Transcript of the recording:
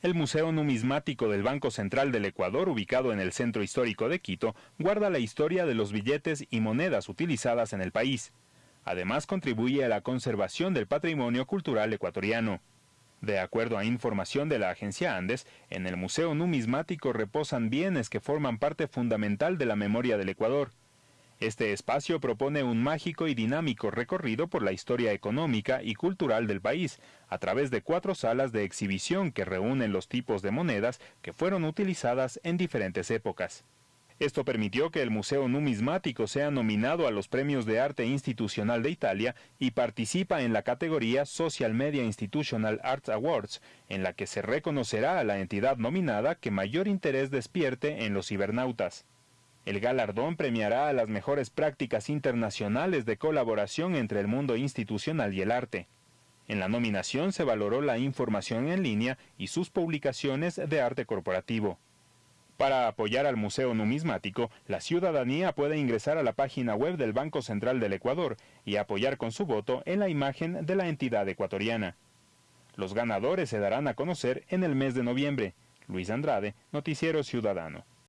El Museo Numismático del Banco Central del Ecuador, ubicado en el centro histórico de Quito, guarda la historia de los billetes y monedas utilizadas en el país. Además, contribuye a la conservación del patrimonio cultural ecuatoriano. De acuerdo a información de la agencia Andes, en el Museo Numismático reposan bienes que forman parte fundamental de la memoria del Ecuador. Este espacio propone un mágico y dinámico recorrido por la historia económica y cultural del país, a través de cuatro salas de exhibición que reúnen los tipos de monedas que fueron utilizadas en diferentes épocas. Esto permitió que el Museo Numismático sea nominado a los Premios de Arte Institucional de Italia y participa en la categoría Social Media Institutional Arts Awards, en la que se reconocerá a la entidad nominada que mayor interés despierte en los cibernautas. El galardón premiará a las mejores prácticas internacionales de colaboración entre el mundo institucional y el arte. En la nominación se valoró la información en línea y sus publicaciones de arte corporativo. Para apoyar al Museo Numismático, la ciudadanía puede ingresar a la página web del Banco Central del Ecuador y apoyar con su voto en la imagen de la entidad ecuatoriana. Los ganadores se darán a conocer en el mes de noviembre. Luis Andrade, Noticiero Ciudadano.